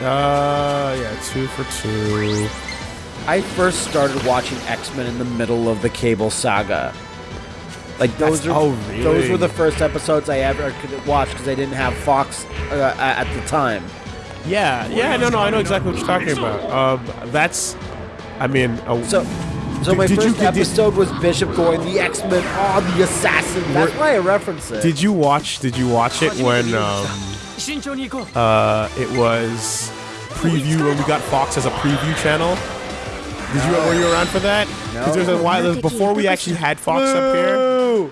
Uh, yeah, two for two. I first started watching X Men in the middle of the cable saga. Like those That's- are oh, those were the first episodes I ever could watch because I didn't have Fox uh, at the time. Yeah, yeah, no, no, I know exactly what you're talking about. Um, that's, I mean, uh, So, so my did you- first did- episode was Bishop going the X Men, oh the assassin. That's why I reference it. did you watch? Did you watch it when um, uh, it was preview when we got Fox as a preview channel? Did you were you around for that? Because there's a while before we actually had Fox up here. Boo!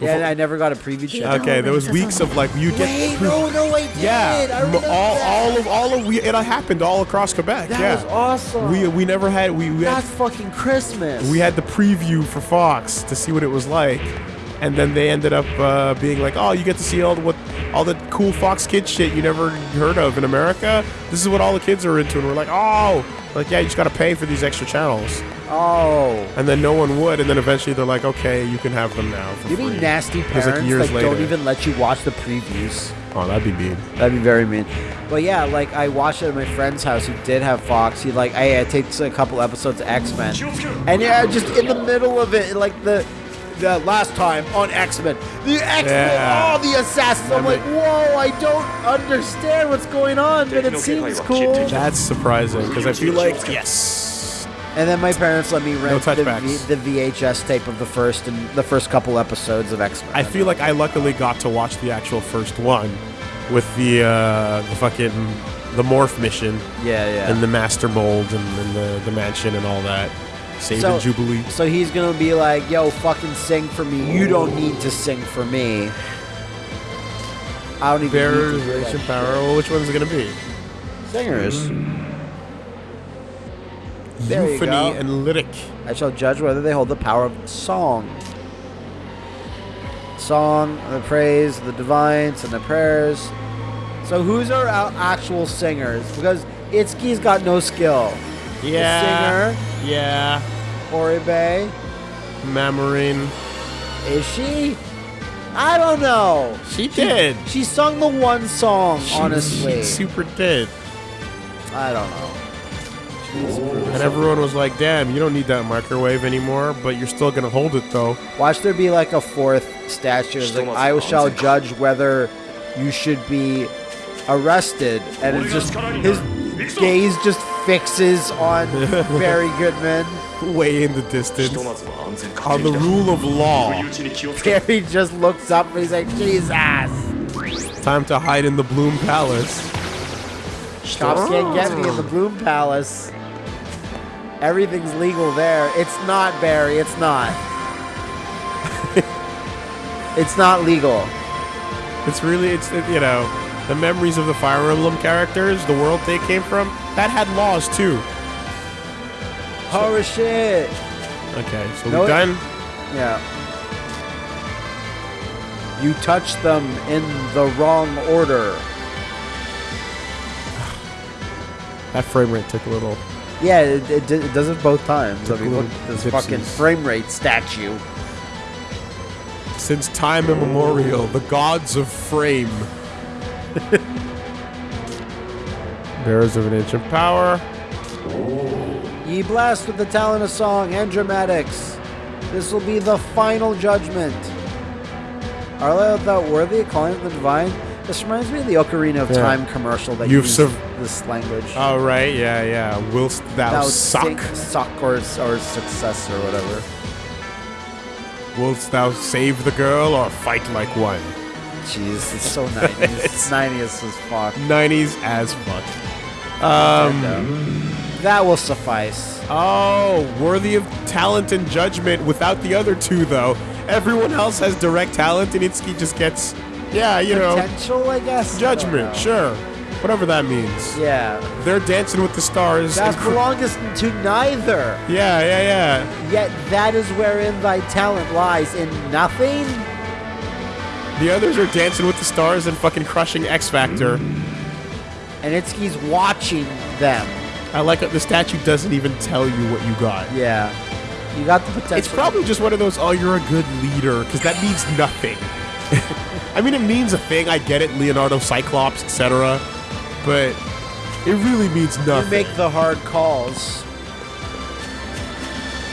Yeah, I never got a preview channel. Okay, there was weeks of like you get Wait, no, no, I did. yeah, I m- remember all that. all of all of we it happened all across Quebec. That yeah, was awesome. we we never had we we had That's fucking Christmas. we had the preview for Fox to see what it was like, and then they ended up uh, being like, "Oh, you get to see all the, what all the cool Fox Kids shit you never heard of in America. This is what all the kids are into." And we're like, "Oh, like yeah, you just got to pay for these extra channels." Oh. And then no one would, and then eventually they're like, "Okay, you can have them now." For You free. mean nasty It parents like, years that later. don't even let you watch the previews? Oh, that'd be mean. That'd be very mean. But yeah, like I watched it at my friend's house who did have Fox. He like I had takes a couple episodes of X Men, and yeah, just in the middle of it, like the the last time on X Men, the X Men, Yeah. oh the assassins. I'm like, whoa, I don't understand what's going on, but it seems cool. That's surprising because I feel like yes. And then my parents let me rent the, v- the VHS tape of the first and the first couple episodes of X Men. I feel like I luckily got to watch the actual first one with the uh, the fucking the morph mission yeah, yeah. and the master mold and, and the the mansion and all that. Save So- and Jubilee. So he's gonna be like, "Yo, fucking sing for me. You don't need to sing for me. I don't even Bearers, need to hear Power. Well, which one's it gonna be? shit." Singers. Mm. There you Euphony go. and lyric. I shall judge whether they hold the power of song. Song, the praise, the divines, and the prayers. So who's our actual singers? Because Itsuki's got no skill. Yeah. Yeah. The singer, Oribe, Mamarine. is she? I don't know. She did. She sung the one song, She- honestly. she super did. I don't know. And everyone was like, "Damn, you don't need that microwave anymore, but you're still gonna hold it though." Watch there be like a fourth statue. It's like, I shall judge whether you should be arrested. And it's just, his gaze just fixes on Barry Goodman. Way in the distance. On the rule of law. Barry just looks up and he's like, Jesus! Time to hide in the Bloom Palace. Cops can't get me in the Bloom Palace. Everything's legal there. It's not, Barry. It's not. it's not legal. It's really, it's it, you know, the memories of the Fire Emblem characters, the world they came from, that had laws too. Oh shit! Okay, so No, we're done. Yeah. You touch them in the wrong order. That frame rate took a little. Yeah, it, it, it does it both times. I mean, look at this Gypsies. fucking frame rate statue. Since time immemorial, the gods of frame. Bearers of an ancient power. Ye blessed with the talent of song and dramatics. This will be the final judgment. Are thou thou worthy of calling it the divine? This reminds me of the Ocarina of Yeah. Time commercial that You've used this language. Oh right, yeah, yeah. Whilst thou, Thou suck, suck, or, or success, or whatever. whilst thou save the girl or fight like one. Jeez, it's so 90s. it's 90s as fuck. 90s as fuck. Um, That will suffice. oh, worthy of talent and judgment without the other two, though. Everyone else has direct talent, and Itsuki just gets, yeah, you know, Potential, I guess. Judgment, know. sure. whatever that means. Yeah. They're dancing with the stars. That belongs to neither. yeah, yeah, yeah. Yet that is wherein thy talent lies in nothing. The others are dancing with the stars and fucking crushing X Factor. And Itsuki's watching them. I like that the statue doesn't even tell you what you got. Yeah. You got the potential. It's probably just one of those, oh, you're a good leader, because that means nothing. I mean, it means a thing. I get it, Leonardo, Cyclops, etc. But it really means you nothing. make the hard calls.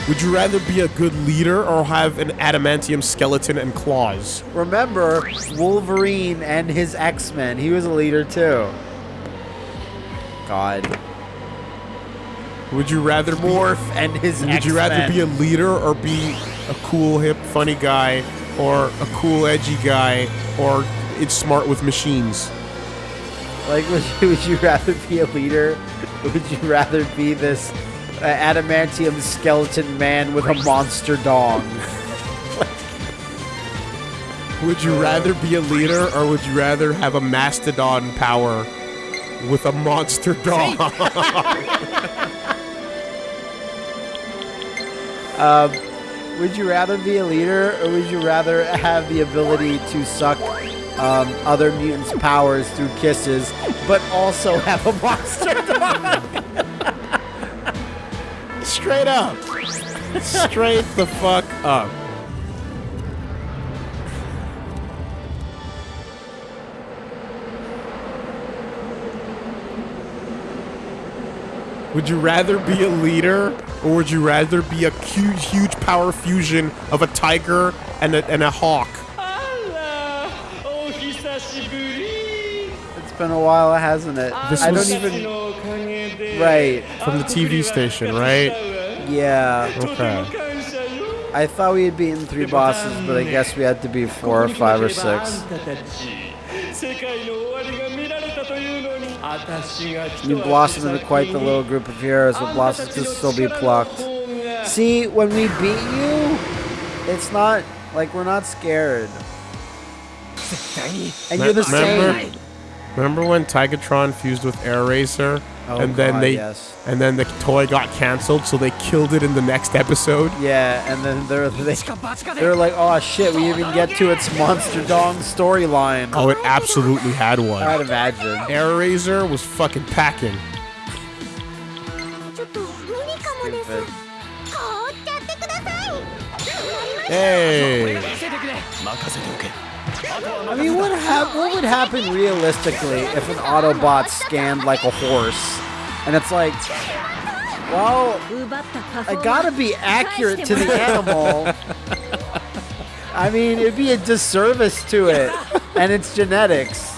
Would you rather be a good leader or have an adamantium skeleton and claws? Remember, Wolverine and his X Men. He was a leader too. God. Would you rather be, Morph and his Would you rather be a leader or be a cool, hip, funny guy, or a cool, edgy guy, or it's smart with machines? Like, would you, would you rather be a leader? Would you rather be this adamantium skeleton man with a monster dong? Would you rather be a leader or would you rather have a mastodon power with a monster dog? Would you rather be a leader, or would you rather have the ability to suck um, other mutants' powers through kisses, but also have a monster dog? Straight up. Straight the fuck up. Would you rather be a leader or would you rather be a huge, huge power fusion of a tiger and a, and a hawk? been a while, hasn't it? This I was even... Right. From the TV station, right? Yeah. Okay. I thought we had beaten three bosses, but I guess we had to be four or five or six. You blossom into quite the little group of heroes, but blossoms could still be plucked. See, when we beat you, it's not like we're not scared. And you're the same. Remember when Tigatron fused with Airazor? Oh, and then God, they yes. and then the toy got canceled, so they killed it in the next episode. Yeah, and then they're they, they're like, oh shit, we even get to its Monster Dong storyline. Oh, it absolutely had one. I'd imagine. Airazor was fucking packing. Stupid. Hey. I mean, what, hap- what would happen realistically if an Autobot scammed like a horse? And it's like, well, I gotta be accurate to the animal. I mean, it'd be a disservice to it and its genetics.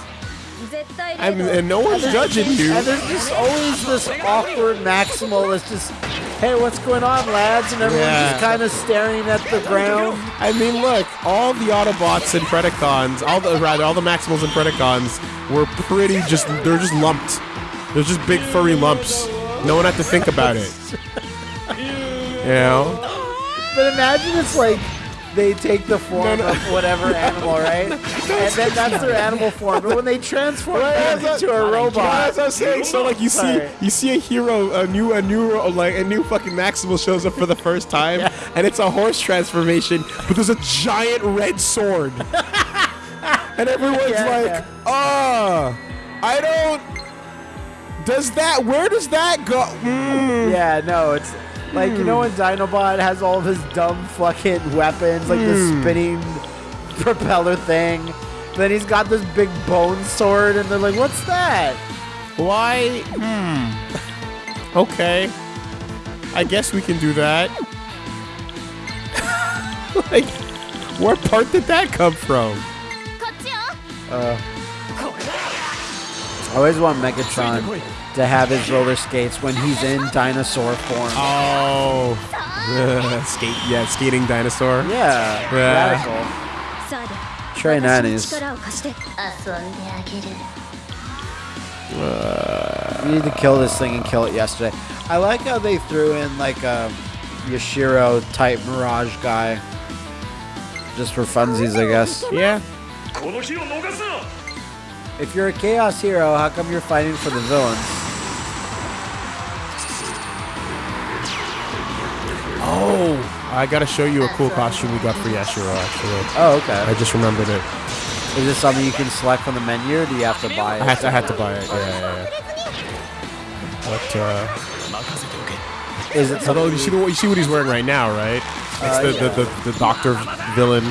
And no one's judging you. And there's just always this awkward maximal that's just, hey, what's going on, lads? And everyone's yeah. just kind of staring at the ground. I mean, look, all the Autobots and Predacons, all the rather all the Maximals and Predacons were pretty just they're just lumped. They're just big furry lumps. No one had to think about it. you know. But imagine it's like they take the form No, no. of whatever animal, right? and then that's their animal form. But when they transform them into a robot, As I was saying, so like you see, Sorry. you see a hero, a new, a new, like a new fucking Maximal shows up for the first time, and it's a horse transformation, but there's a giant red sword, and everyone's Yeah, like, yeah. "Ah, I don't." Does that? Where does that go? Mm. yeah, no, it's like, you know when Dinobot has all of his dumb fucking weapons, like the hmm. spinning propeller thing? Then he's got this big bone sword, and they're like, what's that? Why? Hmm. Okay. I guess we can do that. like, what part did that come from? Uh always want Megatron to have his roller skates when he's in dinosaur form. Oh. Skate, yeah, skating dinosaur. Yeah. yeah. Radical. Try nannies. Uh, we need to kill this thing and kill it yesterday. I like how they threw in like a Yashiro type Mirage guy. Just for funsies, I guess. Yeah. If you're a Chaos Hero, how come you're fighting for the villains? Oh! I gotta show you a cool costume we got for Yashiro, actually. Oh, okay. I just remembered it. Is this something you can select from the menu, or do you have to buy it? I had to, I had to buy it, yeah, yeah, yeah. But, uh... Is it Although, you see, what, you see what he's wearing right now, right? Uh, it's uh, the, yeah. the, the, the, doctor villain.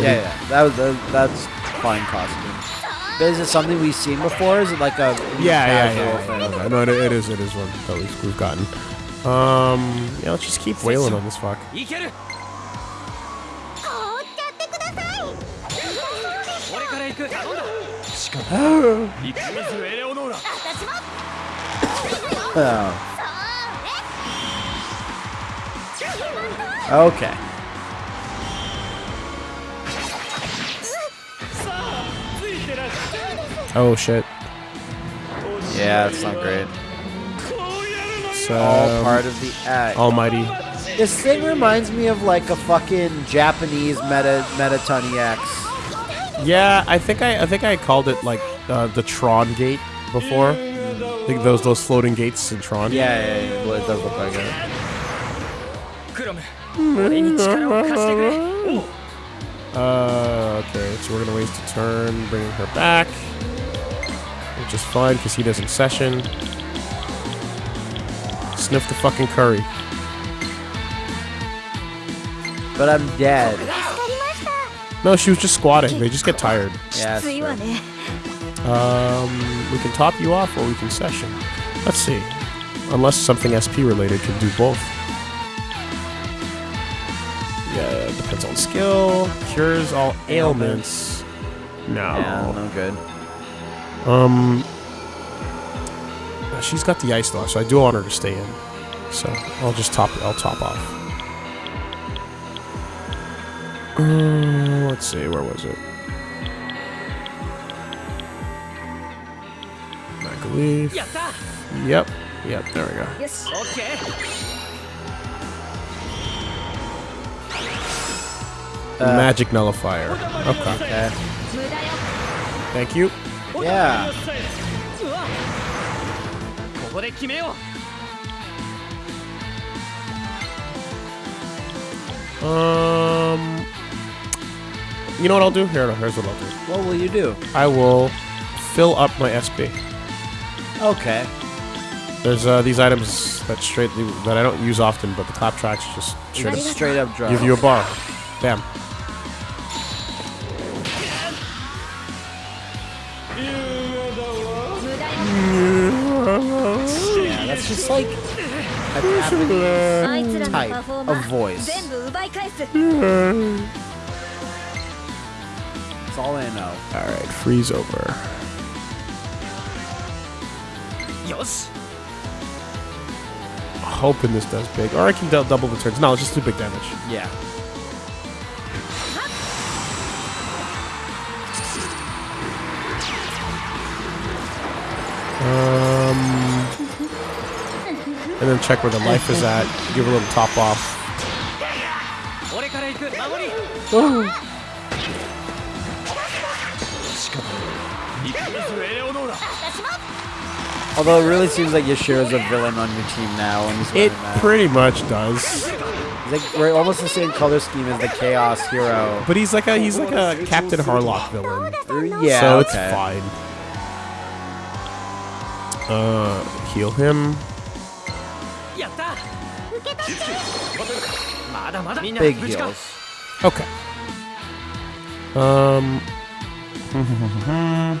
Yeah, yeah. That was, that's fine costume. But is it something we've seen before? Is it like a Yeah, yeah, casual yeah. thing? yeah. No, it, it is. It is one that we've, we've gotten. Um, yeah, let's just keep wailing on this fuck. いけ Oh shit. Yeah, it's not great. So, All part of the act. Almighty. This thing reminds me of like a fucking Japanese meta metatony X. Yeah, I think I I think I called it like uh, the Tron Gate before. I think those those floating gates in Tron. Yeah, yeah, yeah. Well, it does look like it. Uh, okay, so we're gonna waste a turn, bringing her back which is fine because he doesn't session. Sniff the fucking curry. But I'm dead. No, she was just squatting. They just get tired. Yes. Um, we can top you off or we can session. Let's see. Unless something SP related can do both. Yeah, depends on skill. Cures all ailments. No. Yeah, no good. Um, she's got the ice lock, so I do want her to stay in. So I'll just top. I'll top off. Um, let's see. Where was it? Leaf. Yep. Yep. There we go. Yes. Okay. Uh, Magic nullifier. Okay. okay. Thank you. Yeah. Um, you know what I'll do? Here, no, here's what I'll do. What will you do? I will fill up my SP. Okay. There's uh, these items that straight that I don't use often, but the clap tracks just straight, up, straight up give you a bar. Bam. like a capitalist type of voice. That's all I know. Alright, freeze over. Yes. Hoping this does big. Or I can double the turns. No, it's just do big damage. Yeah. Uh, and then check where the life is at, give a little top off. Oh. Although it really seems like Yashiro's a villain on your team now. it pretty much does. Like, we're almost the same color scheme as the Chaos Hero. But he's like a he's like a Captain Harlock villain. Yeah, so okay. it's fine. Uh, heal him. Big heals. Okay. Um.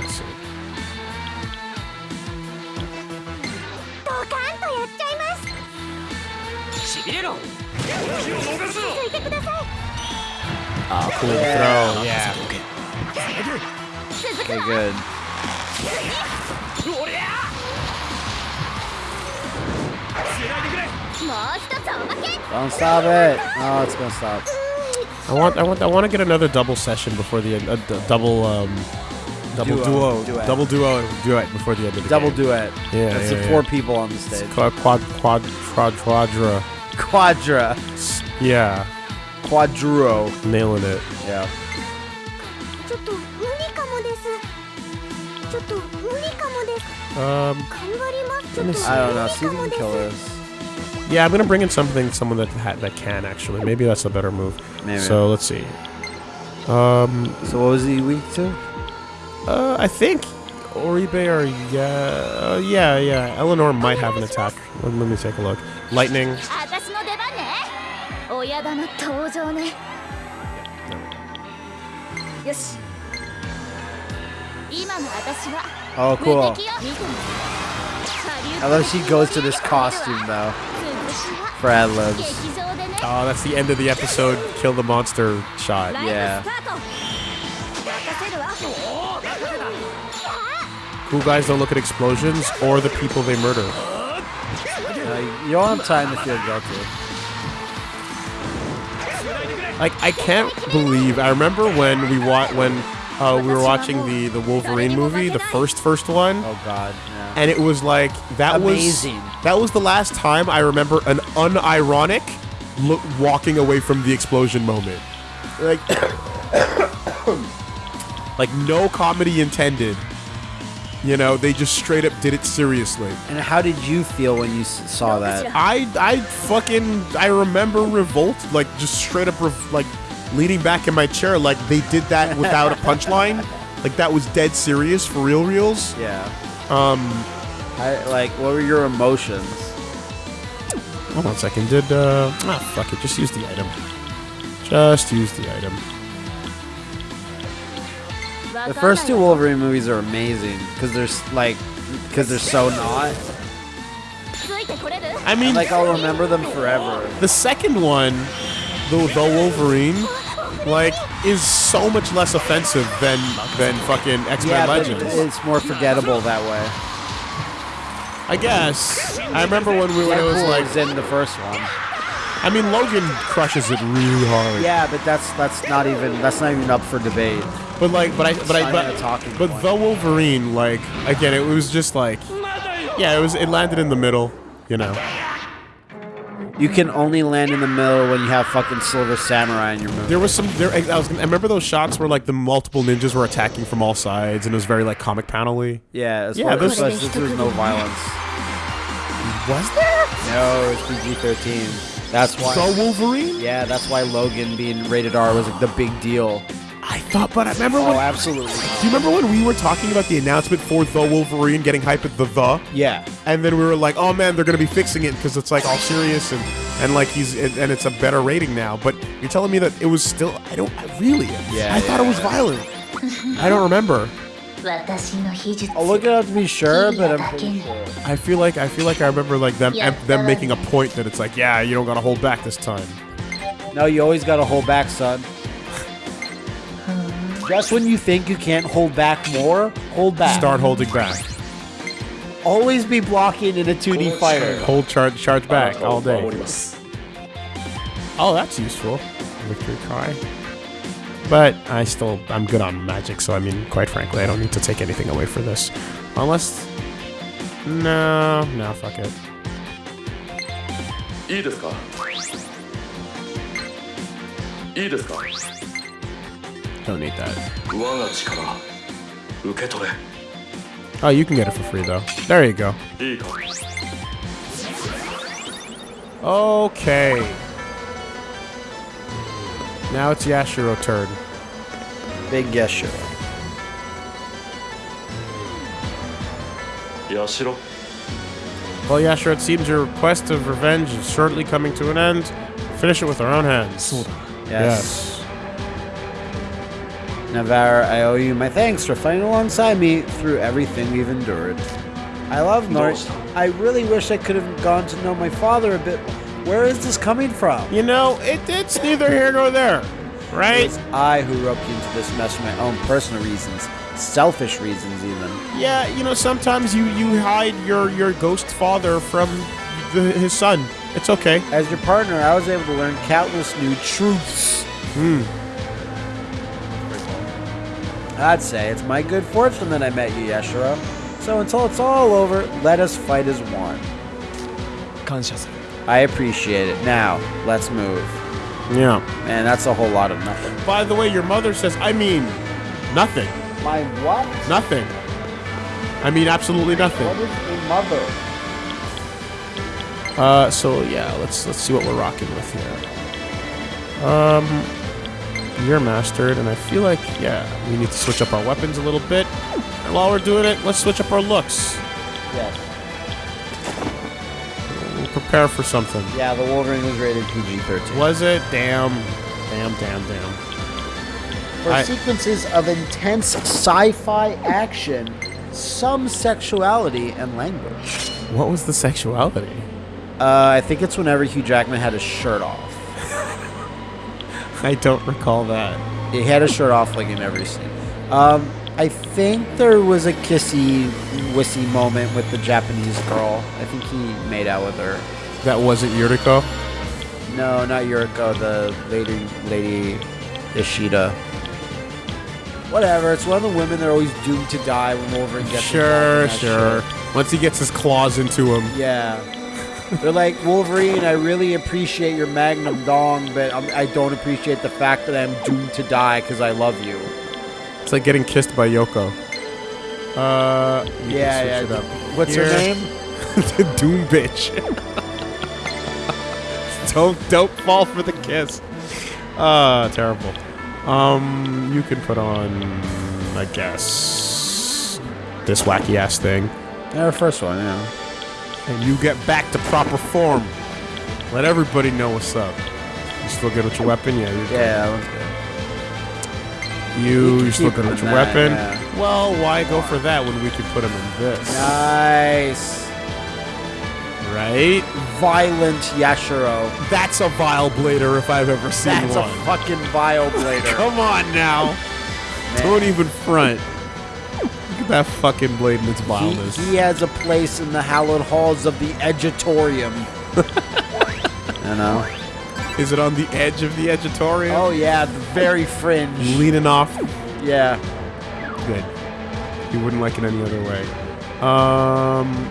Let's see. Ah, cool throw, yeah. Okay, good. Don't stop it. Oh, it's gonna stop. I want, I want, I want to get another double session before the end. A d- double, um, double Duo, duo, duet. double duo, duet before the end of the Double game. duet. Yeah, That's yeah, the yeah. four people on the stage. Quad, quad, quad, quad, quadra. Quadra. Yeah, Quadruo. nailing it. Yeah. Um, let me see. I don't know. See if you can kill this. Yeah, I'm gonna bring in something, someone that ha that can actually. Maybe that's a better move. Maybe. So let's see. Um. So what was he weak to? Uh, I think Oribe or yeah, uh, yeah, yeah. Eleanor might have an attack. Let, me take a look. Lightning. Yeah, Oh, cool. I love she goes to this costume, though. For ad. Oh, ah, that's the end of the episode. Kill the monster shot. Yeah. Cool guys don't look at explosions or the people they murder. Uh, you don't have time you're guilty. Like I can't believe I remember when we wa- when uh, we were watching the the Wolverine movie, the first first one, Oh God. Yeah. and it was like that Amazing. was that was the last time I remember an unironic look walking away from the explosion moment. Like like no comedy intended. You know, they just straight up did it seriously. And how did you feel when you saw that? I I fucking I remember revolt like just straight up rev- like leaning back in my chair like they did that without a punchline. like that was dead serious for real reels. Yeah. Um, I, like, what were your emotions? Hold on a second. Did uh? Ah, fuck it. Just use the item. Just use the item. The first two Wolverine movies are amazing because they're like, because they're so not. I mean, like I'll remember them forever. The second one the the Wolverine, like is so much less offensive than than fucking X-Men Yeah, but Legends. it's more forgettable that way. I guess. I remember when we when it was like is in the first one. I mean Logan crushes it really hard. Yeah, but that's that's not even that's not even up for debate. But like, but I, but I, but, even a talking but point. the Wolverine, like, again, it was just like, yeah, it was, it landed in the middle, you know. You can only land in the middle when you have fucking Silver Samurai in your movie. There was some, there, I was, I remember those shots where like the multiple ninjas were attacking from all sides, and it was very like comic panel-y. Yeah, as Yeah, yeah, those- this, this was no violence. Was there? No, it's PG-13. That's why. So Wolverine? yeah, that's why Logan being rated R was like the big deal. But I remember oh, when. Oh, absolutely. Do you remember when we were talking about the announcement for The Wolverine getting hype at the The? Yeah. And then we were like, oh man, they're going to be fixing it because it's like all serious and and like he's and, and, it's a better rating now. But you're telling me that it was still. I don't. I really. Yeah. I yeah, thought it was violent. I don't remember. I'll look it up to be sure, but I'm sure. I feel like I feel like I remember like them them making a point that it's like, yeah, you don't gotta hold back this time. No, you always gotta hold back, son. Just when you think you can't hold back more, hold back. Start holding back. Always be blocking in a 2D fighter. Hold charge charge back all day. Oh, that's useful. Victory cry. But I still I'm good on magic, so I mean, quite frankly, I don't need to take anything away for this, unless. No, no, fuck it. いいですかいいですか don't need that. Oh, you can get it for free, though. There you go. Okay. Now it's Yashiro turn. Big Yashiro. Yashiro? Well, Yashiro, it seems your quest of revenge is shortly coming to an end. Finish it with our own hands. Yes. yes. Navarre, I owe you my thanks for fighting alongside me through everything we've endured. I love Nort. I really wish I could have gone to know my father a bit. Where is this coming from? You know, it, it's neither here nor there, right? It's I who roped you into this mess for my own personal reasons, selfish reasons even. Yeah, you know, sometimes you you hide your your ghost father from the, his son. It's okay. As your partner, I was able to learn countless new truths. Hmm. I'd say it's my good fortune that I met you, Yashiro. So until it's all over, let us fight as one. I appreciate it. Now, let's move. Yeah. Man, that's a whole lot of nothing. By the way, your mother says, I mean, nothing. My what? Nothing. I mean, absolutely nothing. What is a mother? Uh, so yeah, let's let's see what we're rocking with here. Um, you're mastered, and I feel like yeah, we need to switch up our weapons a little bit. And while we're doing it, let's switch up our looks. Yes. We'll prepare for something. Yeah, the Wolverine was rated PG-13. Was it? Damn, damn, damn, damn. For I- sequences of intense sci-fi action, some sexuality and language. What was the sexuality? Uh, I think it's whenever Hugh Jackman had his shirt off. I don't recall that. He had a shirt off like in every scene. Um, I think there was a kissy, wissy moment with the Japanese girl. I think he made out with her. That wasn't Yuriko. No, not Yuriko, the lady, lady Ishida. Whatever. It's one of the women that are always doomed to die when Wolverine gets Sure, in that sure. shit. Once he gets his claws into him, Yeah. They're like Wolverine. I really appreciate your Magnum dong, but I'm, I don't appreciate the fact that I'm doomed to die because I love you. it's like getting kissed by Yoko. Uh, Yeah, yeah. it up. What's her name? the Doom bitch. don't don't fall for the kiss. Ah, terrible. Um, you can put on, I guess, this wacky ass thing, Yeah, the first one. Yeah. And you get back to proper form. Let everybody know what's up. You still good with your weapon? Yeah, you're good. Yeah. You, you still good with your that, weapon? yeah. Well, why go for that when we could put him in this? Nice. Right? Violent Yashiro. That's a vile blader if I've ever seen That's one. That's a fucking vile blader. Come on now. Don't even front. Look at that fucking blade and its he, vileness. he has a place in the hallowed halls of the Edgeatorium. you know? Is it on the edge of the edgeatorium? Oh yeah, the very fringe. Leaning off. Yeah. Good. You wouldn't like it any other way. Um.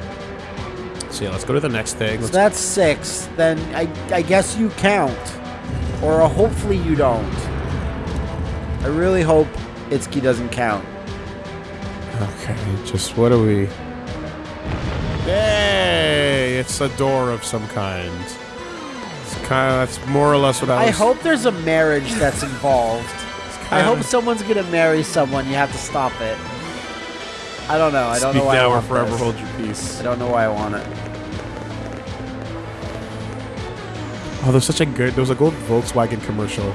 So yeah, let's go to the next thing. So Let's, that's six. Then I, I guess you count. Or uh, hopefully you don't. I really hope Itsuki doesn't count. Okay, just what are we? Hey, it's a door of some kind. It's kind of that's more or less what I I was. hope there's a marriage that's involved. I hope kinda- someone's gonna marry someone. You have to stop it. I don't know. I don't Speak know why now I or want forever this. hold your peace. I don't know why I want it. Oh, there's such a good. There was a gold Volkswagen commercial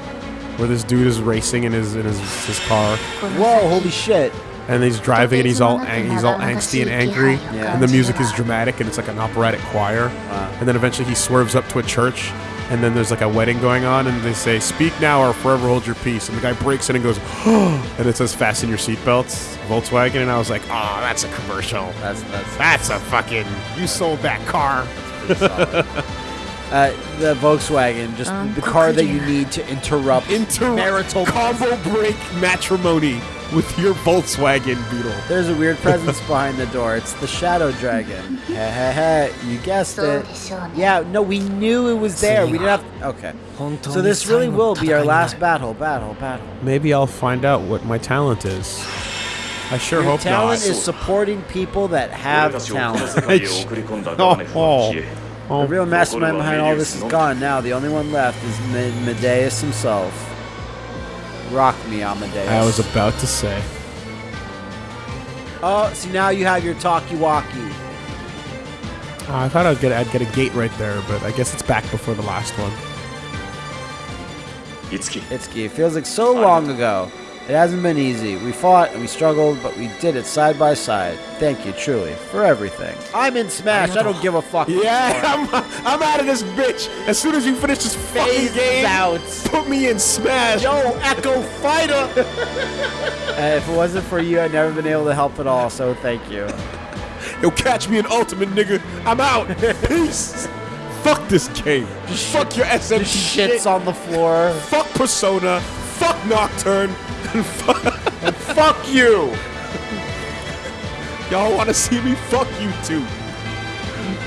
where this dude is racing in his in his, his car, Whoa! Holy shit! And he's driving, and he's all ang- he's all angsty and angry, Yeah. and the music is dramatic, and it's like an operatic choir, Wow. and then eventually he swerves up to a church, and then there's like a wedding going on, and they say, "Speak now or forever hold your peace," and the guy breaks in and goes, and it says, "Fasten your seatbelts, Volkswagen," and I was like, "Oh, that's a commercial. That's that's That's a fucking. You sold that car." Uh, the Volkswagen, just the car that you need to interrupt Inter marital. combo break matrimony with your Volkswagen Beetle. There's a weird presence behind the door. It's the Shadow Dragon. Hehehe. You guessed it. Yeah, no, we knew it was there. We didn't have. To, okay. So this really will be our last battle. Battle, battle. Maybe I'll find out what my talent is. I sure your hope talent not. talent is supporting people that have talent. oh, oh. The real mastermind behind all this is gone now. The only one left is Medeus himself. Rock me, Amadeus. I was about to say. Oh, see now you have your talkie-walkie. Uh, I thought I'd get I'd get a gate right there, but I guess it's back before the last one. Itsuki. Itsuki. It feels like so long ago. It hasn't been easy. We fought and we struggled, but we did it side by side. Thank you, truly, for everything. I'm in Smash. I don't give a fuck. Yeah, I'm, I'm out of this bitch. As soon as you finish this fucking game, out. put me in Smash. Yo, Echo Fighter! Uh, if it wasn't for you, I'd never been able to help at all, so thank you. Yo, catch me an ultimate, nigga. I'm out. Peace. Fuck this game. Just Fuck your SMT shit. shits on the floor. Fuck Persona. Fuck Nocturne. And fuck, and fuck you. Y'all want to see me? Fuck you too.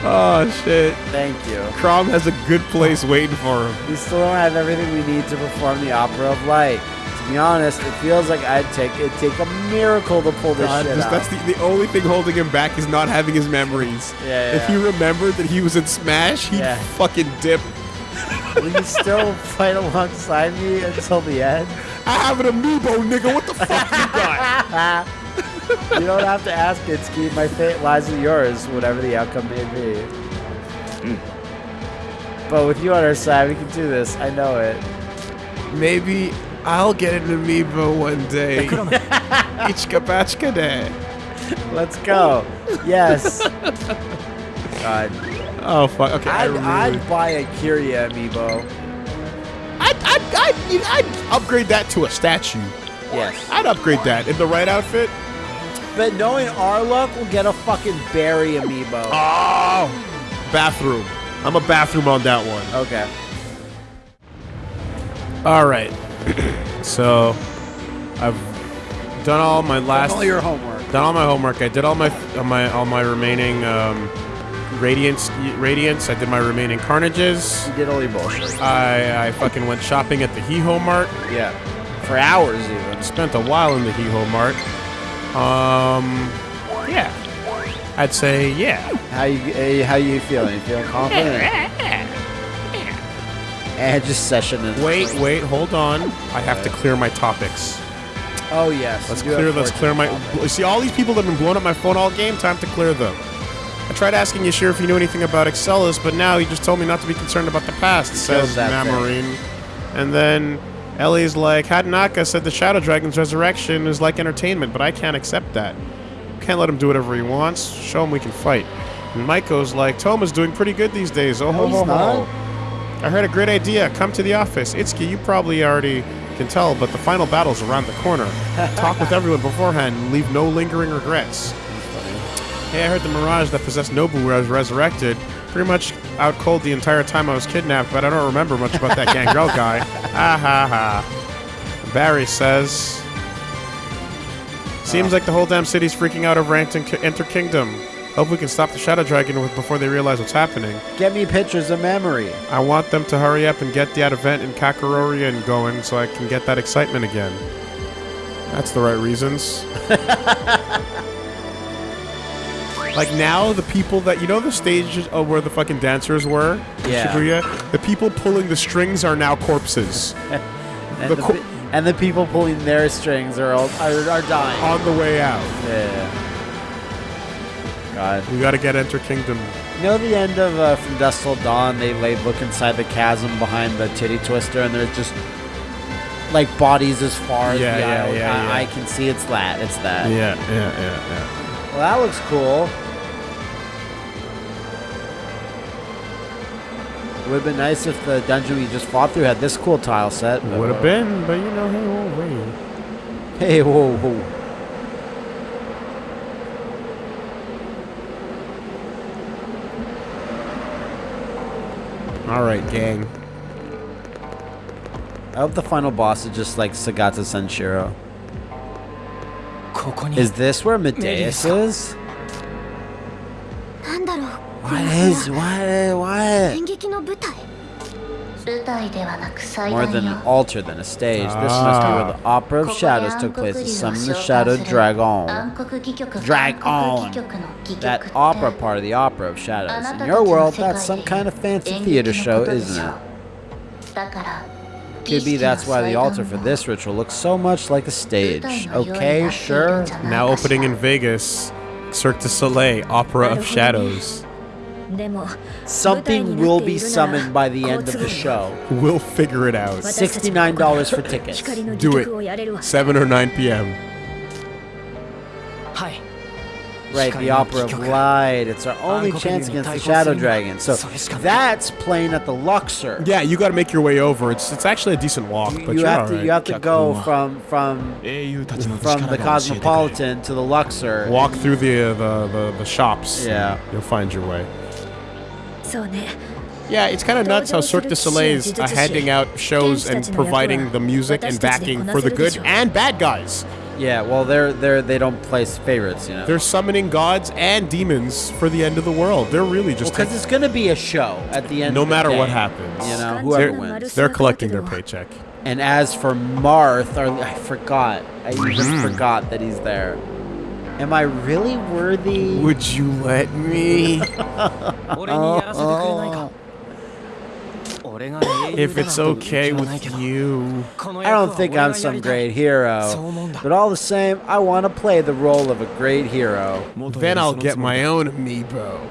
Oh shit. Thank you. Chrom has a good place waiting for him. We still don't have everything we need to perform the Opera of Light. To be honest, it feels like I'd take it take a miracle to pull this God, shit just- out. that's the, the only thing holding him back is not having his memories. Yeah, If he remembered that he was in Smash, he'd Yeah. fucking dip. Will you still fight alongside me until the end? I have an amiibo, nigga. What the fuck you got? You don't have to ask it, Ski. My fate lies with yours, whatever the outcome may be. Hmm. But with you on our side, we can do this. I know it. Maybe I'll get an amiibo one day. Ichka bachka day. Let's go. Yes. God. Oh fuck. Okay. I I'd. I'd buy a Kiria amiibo. I'd, I'd, I'd, you- I'd upgrade that to a statue. Yes. I'd upgrade that in the right outfit. But knowing our luck, we'll get a fucking Barry amiibo. Oh, bathroom. I'm a bathroom on that one. Okay. All right. so, I've done all my last. all your homework. done all my homework. I did all my all my all my remaining um, radiance radiance. I did my remaining carnages. You did all your bullshit. I I fucking went shopping at the Hee-Ho Mart. Yeah. For hours, even. Spent a while in the Hee-Ho Mart. Um, yeah. I'd say yeah. How you eh, how you feeling? You feeling confident? And just session and Wait, wait, hold on. I have to clear my topics. Oh yes. Let's clear. Let's clear my. fortune. See all these people that have been blowing up my phone all game. Time to clear them. I tried asking Yashir if he knew anything about Excellus, but now he just told me not to be concerned about the past. Says thing. And then Ellie's like, Hatanaka said the Shadow Dragon's resurrection is like entertainment, but I can't accept that. Can't let him do whatever he wants. Show him we can fight. And Maiko's like, Touma's doing pretty good these days. Oh, ho, he's ho, not. ho. I heard a great idea. Come to the office. Itsuki, you probably already can tell, but the final battle's around the corner. Talk with everyone beforehand and leave no lingering regrets. Hey, I heard the Mirage that possessed Nobu where I was resurrected. Pretty much out cold the entire time I was kidnapped, but I don't remember much about that Gangrel guy. Ha ha ha. Barry says. Seems uh. like the whole damn city's freaking out over Enter, Enter Kingdom. Hope we can stop the Shadow Dragon with- before they realize what's happening. Get me pictures of memory. I want them to hurry up and get that event in Kakarorian going so I can get that excitement again. That's the right reasons. like now, the people that you know the stage of where the fucking dancers were, yeah. Shibuya, the people pulling the strings are now corpses And The the, co- and the people pulling their strings are all, are, are dying. on the way out. Yeah. God. We got to get Enter Kingdom. You know the end of uh, From Dusk Till Dawn, they like look inside the chasm behind the titty twister, and there's just like bodies as far as the yeah, eye, yeah, I, yeah. I can see. It's that. It's that. Yeah, yeah, yeah, yeah. Well, that looks cool. Would have been nice if the dungeon we just fought through had this cool tile set. Would have uh, been, but you know, hey, whoa, wait. Hey, whoa, whoa. All right, gang. I hope the final boss is just like Segata Sanshiro. Is this where Medeus is? What is? What? What? More than an altar than a stage. Ah. This must be where the Opera of Shadows took place to summon the Shadow Dragon. Dragon! That opera part of the Opera of Shadows. In your world, that's some kind of fancy theater show, isn't it? Could be that's why the altar for this ritual looks so much like a stage. Okay, sure. Now opening in Vegas, Cirque du Soleil, Opera of Shadows. Something will be summoned by the end of the show. We'll figure it out. $69 for tickets. Do it. 7 or 9 p.m. Hi. Right, the Opera of Light. It's our only chance against the Shadow Dragon. So that's playing at the Luxor. Yeah, you got to make your way over. It's it's actually a decent walk, but you have to right. you have to go from from from the Cosmopolitan to the Luxor. Walk through the uh, the, the, the shops. Yeah, you'll find your way. Yeah, it's kind of nuts how Cirque du Soleil is handing out shows and providing the music and backing for the good and bad guys. Yeah, well they're they're they don't place favorites, you know. They're summoning gods and demons for the end of the world. They're really just because it's gonna be a show at the end. no of the matter what happens. You know, whoever They're, wins. they're collecting their paycheck. And as for Marth, or I forgot. I even Hmm. forgot that he's there. Am I really worthy? Would you let me? 俺に if it's okay with you. I don't think I'm some great hero, but all the same, I want to play the role of a great hero. Then I'll get my own amiibo.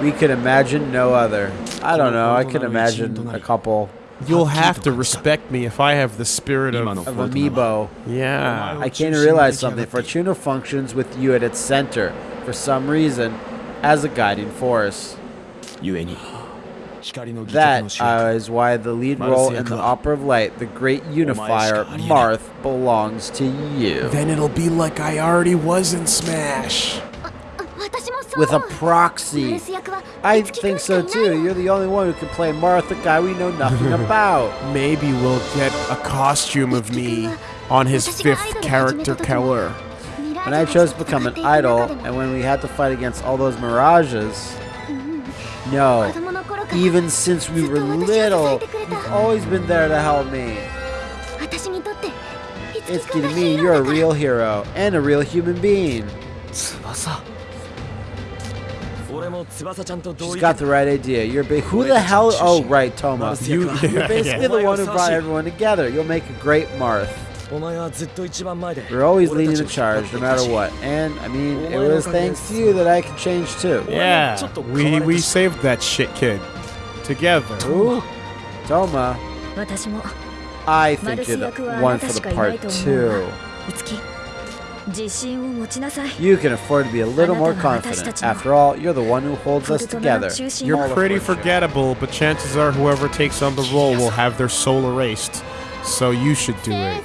We could imagine no other. I don't know, I could imagine a couple. You'll have to respect me if I have the spirit of, of amiibo. Yeah. I came to realize something. Fortuna functions with you at its center, for some reason, as a guiding force. That uh, is why the lead role in the Opera of Light, the great unifier, Marth, belongs to you. Then it'll be like I already was in Smash. With a proxy. I think so too. You're the only one who can play Marth, the guy we know nothing about. Maybe we'll get a costume of me on his fifth character color. When I chose to become an idol, and when we had to fight against all those mirages, no, even since we were little, you've always been there to help me. It's getting me, you're a real hero and a real human being. She's got the right idea. You're big. Who the hell? Oh, right, Touma. You, are basically the one who brought everyone together. You'll make a great Marth. We're always leading the charge, no matter what. And, I mean, it was thanks to you that I could change too. Yeah. We, we saved that shit kid together. Ooh. Touma. I think you're the one for the part two. You can afford to be a little more confident. After all, you're the one who holds us together. You're pretty forgettable, but chances are whoever takes on the role will have their soul erased. So you should do it.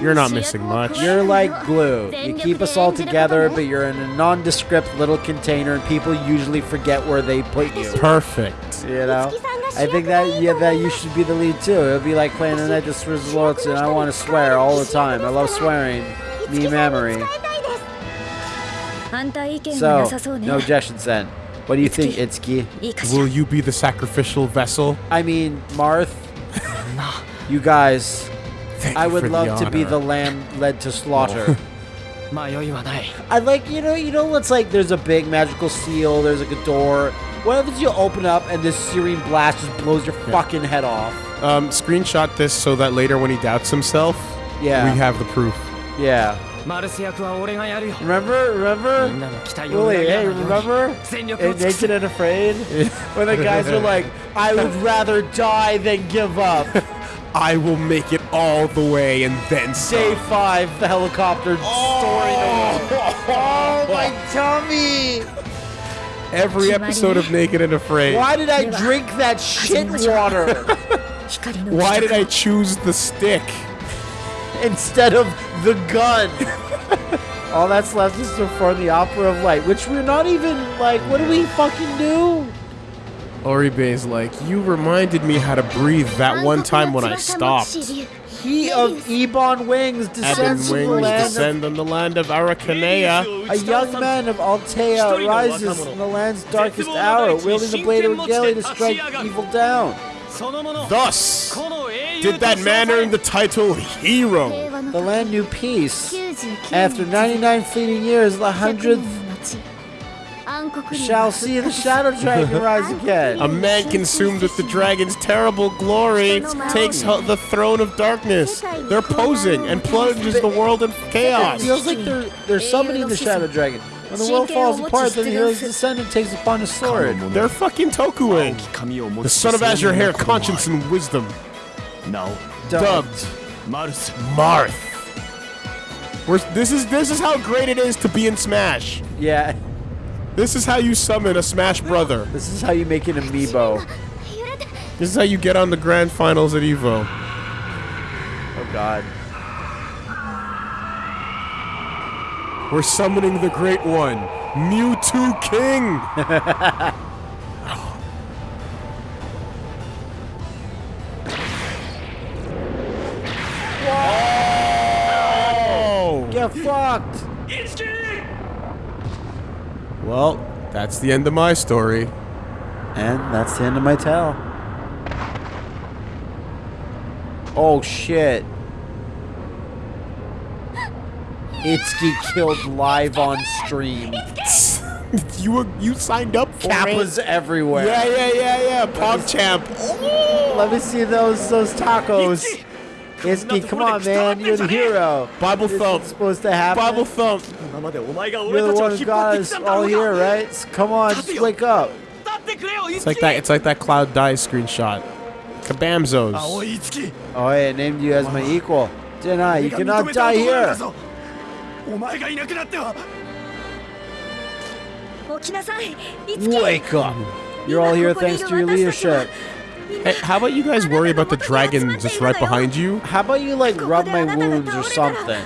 You're not missing much. You're like glue. You keep us all together, but you're in a nondescript little container, and people usually forget where they put you. Perfect. You know? I think that yeah, that you should be the lead too. It'll be like playing the night this results, and I want to swear all the time. I love swearing. Me memory. So, no objections then. What do you think, Itsuki? Will you be the sacrificial vessel? I mean, Marth, you guys, Thank I would love to be the lamb led to slaughter. Oh. Oh, I like, you know, you know it's like there's a big magical seal, there's like a door. What happens? you open up and this searing blast just blows your yeah. fucking head off? Um, screenshot this so that later when he doubts himself, yeah. we have the proof. Yeah. Remember, remember, Willie, hey, remember, in Naked and Afraid, when the guys are like, "I would rather die than give up." I will make it all the way and then some. Day five, the helicopter oh, story. Oh, my tummy! Every episode of Naked and Afraid. Why did I drink that shit water? Why did I choose the stick? Instead of the gun. all that's left is to perform the Opera of Light, which we're not even, like, what do we fucking do? Oribe's like, you reminded me how to breathe that one time when I stopped. He of Ebon Wings descends Ebon wings land descend on the land of Archanea. A young man of Altea rises in the land's darkest hour, wielding the blade of Regalia to strike evil down. Thus, did that man earn the title hero? The land knew peace. After 99 fleeting years, the 100th shall see the shadow dragon rise again. A man consumed with the dragon's terrible glory takes the throne of darkness. They're posing and plunges the world in chaos. It feels like they're they're summoning the shadow dragon. When the world falls apart, then the hero's descendant takes upon his sword. They're fucking Tokuing. the son of Azure Hair, conscience and wisdom. No. Dubbed. Marth. Marth. We're, this is this is how great it is to be in Smash. Yeah. This is how you summon a Smash brother. this is how you make an amiibo. This is how you get on the grand finals at Evo. Oh god. We're summoning the great one, Mewtwo King. Oh! Get fucked! Well, that's the end of my story. And that's the end of my tale. Oh shit. Itsuki killed live on stream. you were you signed up for Kappas it. everywhere. Yeah, yeah, yeah, yeah. PogChamp. Let me see those those tacos. Iski, come on, man. You're the hero. Bible this thump. supposed to happen. Bible thump. You're the one who got us all here, right? Come on, just wake up. It's like that. It's like that Cloud die screenshot. Kabamzos. Oh, yeah, oh, I named you as my equal. Deny, you cannot die here. Wake up. You're all here thanks to your leadership. Hey, how about you guys worry about the dragon just right behind you? How about you, like, rub my wounds or something?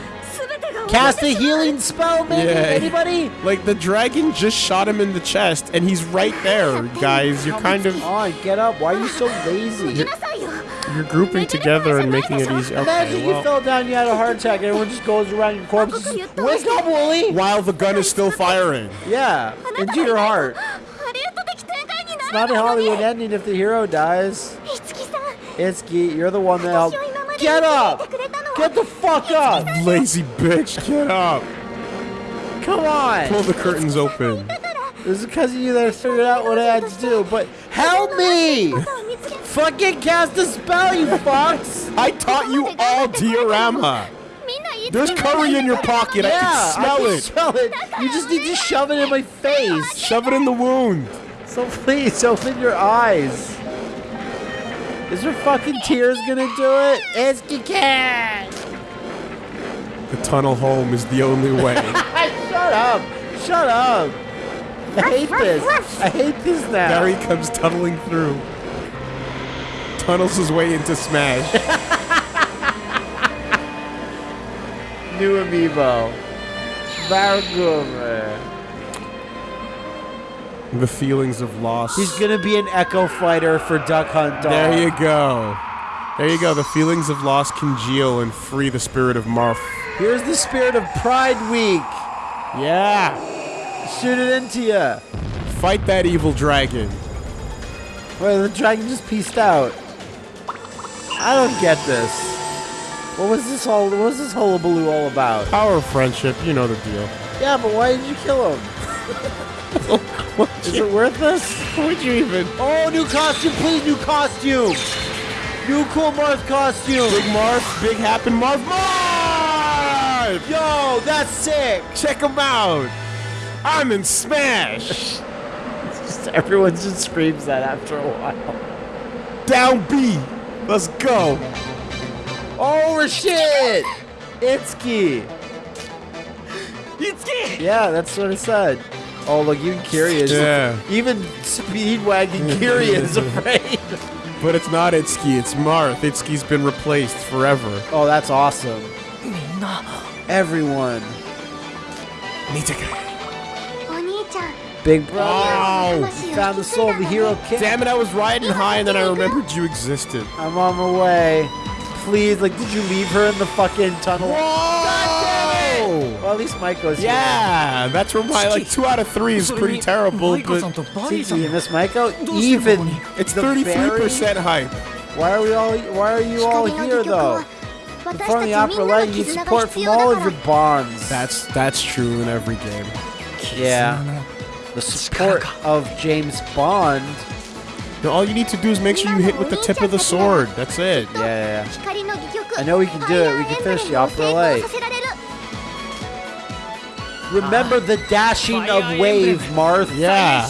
Cast a healing spell, maybe? Yeah. Anybody? Like, the dragon just shot him in the chest, and he's right there, guys. You're kind of... On, get up. Why are you so lazy? You're, you're grouping together and making it easier. Okay, Imagine well. you fell down, you had a heart attack, everyone just goes around your corpse. Wake up, Wooly! While the gun is still firing. Yeah, into your heart. It's not a Hollywood ending if the hero dies. Itsuki, you're the one that helped. Get up! Get the fuck up! Lazy bitch, get up! Come on! Pull the curtains open. It was because of you that I figured out what I had to do, but help me! Fucking cast a spell, you fucks! I taught you all diorama! There's curry in your pocket. Yeah, I can smell I can it. Smell it. You just need to shove it in my face. Shove it in the wound. So please open your eyes. Is your fucking tears gonna do it? Itsuki can! The tunnel home is the only way. Shut up! Shut up! I hate this. I hate this now. There he comes tunneling through. Tunnels his way into Smash. New amiibo. Baraguma. The feelings of loss. He's gonna be an echo fighter for Duck Hunt Dog. There you go. There you go. The feelings of loss congeal and free the spirit of Marth. Here's the spirit of Pride Week. Yeah. Shoot it into ya. Fight that evil dragon. Wait, the dragon just pieced out. I don't get this. What was this all? What was this hullabaloo all about? Power of friendship. You know the deal. Yeah, but why did you kill him? Is it worth this? Would you even? Oh, new costume, please, new costume. New cool Marth costume. Big Marth, Big Happen Marth. Marth! Yo, that's sick. Check him out. I'm in Smash. Just everyone just screams that after a while. Down B. Let's go. Oh shit! Itsuki. Itsuki! Yeah, that's what I said. Oh, look, even Curious. Yeah. Even Speedwagon Curious afraid. But it's not Itsuki, it's Marth. Itsuki's been replaced forever. Oh, that's awesome. Everyone. Nitaka. Big brother. Oh. Found the soul of the hero kid. Damn it, I was riding high and then I remembered you existed. I'm on my way. Please, like, did you leave her in the fucking tunnel? Whoa! Well, at least Michael's yeah, here. that's where my like two out of three is pretty terrible. But see, you miss Michael. Even it's thirty-three percent hype. Why are we all? Why are you all here though? In the opera light, you need support from all of your bonds. That's that's true in every game. Yeah, the support of James Bond. All you need to do is make sure you hit with the tip of the sword. That's it. Yeah, yeah, yeah. I know we can do it. We can finish the opera light. Remember the dashing of wave, Marth. Yeah.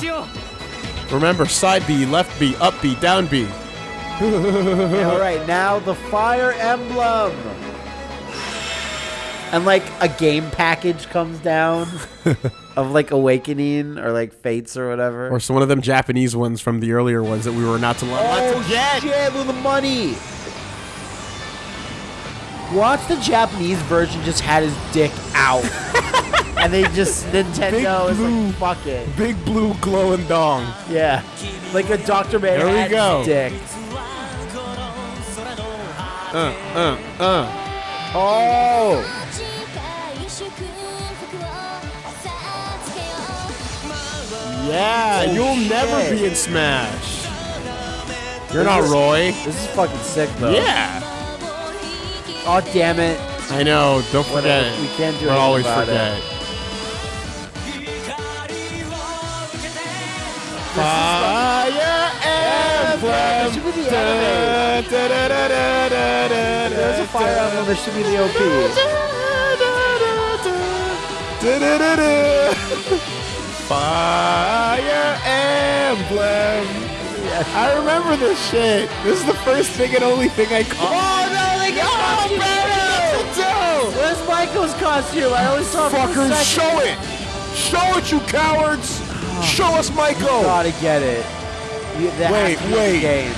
Remember side B, left B, up B, down B. All right, now the fire emblem. And like a game package comes down of like Awakening or like Fates or whatever. Or some one of them Japanese ones from the earlier ones that we were not to love. Oh, get. shit, with the money. Watch the Japanese version just had his dick out. and they just Nintendo Big is blue- like fuck it. Big blue glowing dong. Yeah, like a Dr. Manhattan we go. dick. Uh, uh, uh. Oh, yeah, you'll never be in Smash. You're not Roy. this is fucking sick though. Yeah, Oh damn it! I know. Don't forget. Whatever, we can't do We always about it. forget. Fire emblem. There's a fire emblem. This should be the OP. Fire emblem. I remember this shit. This is the first thing and only thing I caught. Oh no! They got Oh, costume. man, Where's Michael's costume? I only saw Fuckers, show it! Show it, you cowards! Show us Michael! Gotta get it. You, Wait, has to be the wait. Game.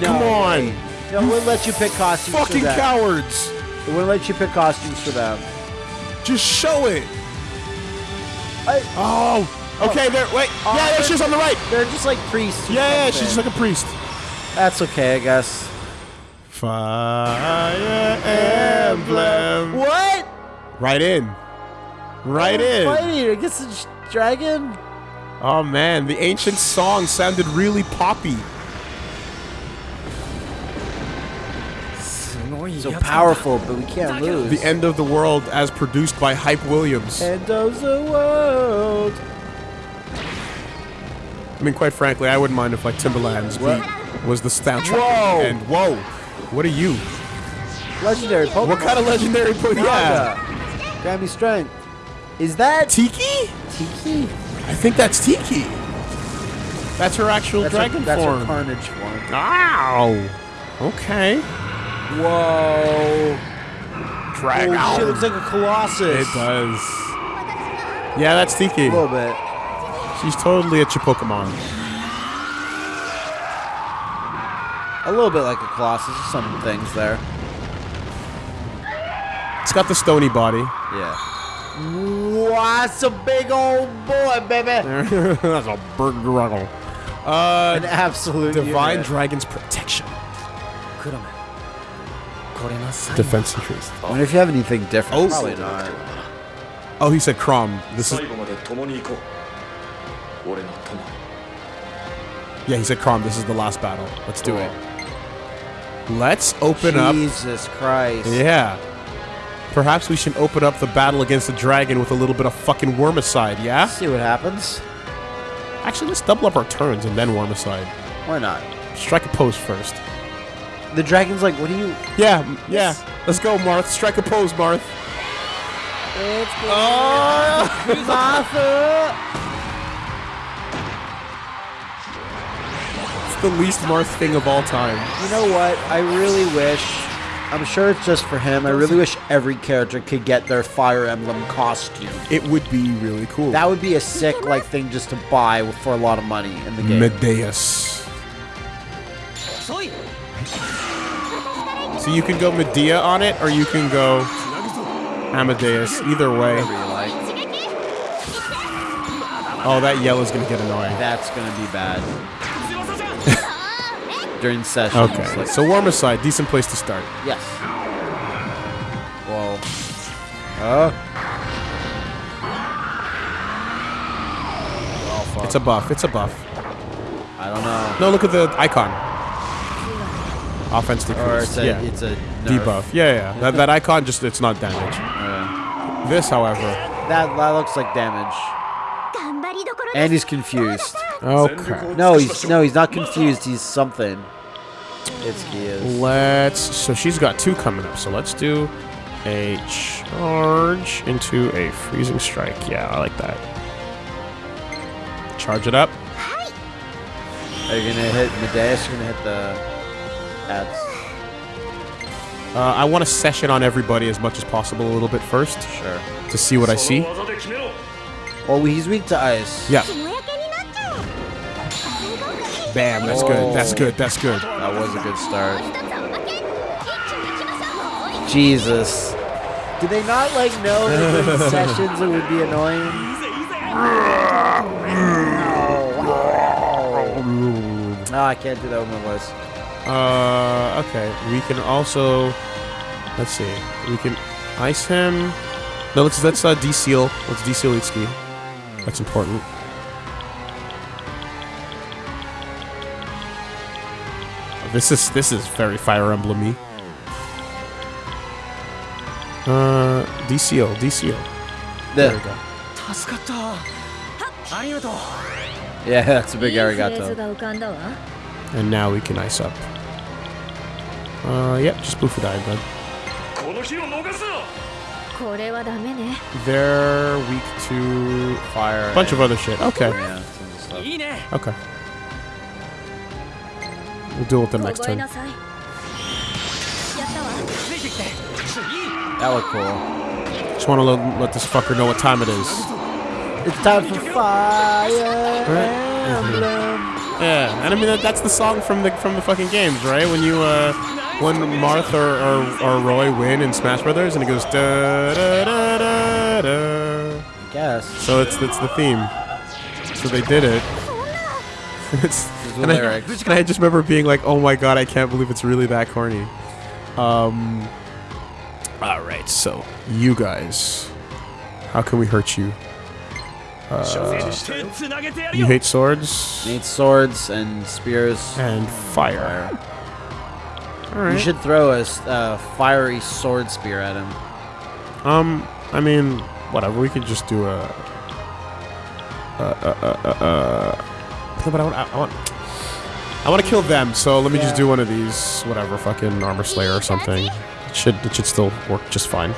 No, Come on. No, we'll let you pick costumes Fucking cowards! We'll let you pick costumes for them. Just show it! I, Oh! oh. Okay, there, wait. Oh, yeah, she's on the right! they're just like priests. Yeah, yeah, she's just like a priest. That's okay, I guess. Fire emblem. What? Right in. Right in. Fighting against the sh- dragon? Oh man, the ancient song sounded really poppy. So powerful, but we can't lose. The end of the world as produced by Hype Williams. End of the world. I mean, quite frankly, I wouldn't mind if like Timbaland's was the soundtrack. Whoa. And whoa, what are you? Legendary Pokemon. What kind of legendary put? Yeah. Grant strength. Is that Tiki? Tiki? I think that's Tiki. That's her actual That's dragon her, that's form. her carnage form. Ow. Okay. Whoa. Dragon. Oh, shit looks like a colossus. It does. Yeah, that's Tiki. A little bit. She's totally a Chipokemon. A little bit like a colossus. Some things there. It's got the stony body. Yeah. That's a big old boy, baby. that's a big dragon. Uh, An absolute divine unit. dragon's protection. Defense increased. I wonder if you have anything different. Oh, Probably not. Oh, he said Chrom. This is. Yeah, he said Chrom. This is the last battle. Let's do oh. it. Let's open Jesus up. Jesus Christ. Yeah. Perhaps we should open up the battle against the dragon with a little bit of fucking Wormicide. Yeah. See what happens. Actually, let's double up our turns and then Wormicide. Why not? Strike a pose first. The dragon's like, what do you? Yeah, yeah. Let's go, Marth. Strike a pose, Marth. It's Oh! Martha. It's the least Marth thing of all time. You know what? I really wish. I'm sure it's just for him. I really wish every character could get their Fire Emblem costume. It would be really cool. That would be a sick like thing just to buy for a lot of money in the game. Medeus. So you can go Medea on it, or you can go Amadeus. Either way. Whatever you like. Oh, that yellow's gonna get annoying. That's gonna be bad during sessions. Okay. Like, so warmer side, decent place to start. Yes. Well. Uh. Oh, it's a buff. It's a buff. I don't know. No, look at the icon. Offense decrease. Or it's a, yeah. it's a nerf. debuff. Yeah, yeah. that, that icon just it's not damage. This, however. That that looks like damage. And he's confused. Okay. No, he's no, he's not confused. He's something. Let's. So she's got two coming up. So let's do a charge into a freezing strike. Yeah, I like that. Charge it up. Are you gonna hit Medeus? You're gonna hit the ads. Uh, I want to session on everybody as much as possible a little bit first. Sure. To see what I see. Oh, he's weak to ice. Yeah. Bam, that's good. Oh. That's good. That's good. That was a good start. Jesus. Do they not like know that sessions it would be annoying? No, oh, I can't do that with my voice. Uh, okay. We can also, let's see. We can ice him. No, let's let's uh, de-seal. Let's de-seal Itsuki. That's important. This is this is very Fire Emblem-y. Uh, DCO, DCO. There, there we go. Yeah, that's a big arigato. And now we can ice up. Uh, yep, yeah, just blue for die, bud. They're weak to fire. Bunch of other shit. Okay. Yeah, okay. We'll deal with them next turn. Alicorn. Just want to let, let this fucker know what time it is. It's time for fire. Right? Yeah, and I mean that, that's the song from the from the fucking games, right? When you uh, when Marth or, or, or Roy win in Smash Brothers, and it goes da da da da da. I guess. So it's it's the theme. So they did it. it's the and lyrics. I just, and I just remember being like, "Oh my god, I can't believe it's really that corny." Um. All right, so you guys, how can we hurt you? Uh, you hate swords. Hate swords and spears and fire. fire. All right. You should throw a uh, fiery sword spear at him. Um, I mean, whatever. We could just do a. Uh, uh, uh, uh, uh. But I want, I want I want to kill them. So let me just do one of these, whatever, fucking armor slayer or something. It should, it should still work just fine.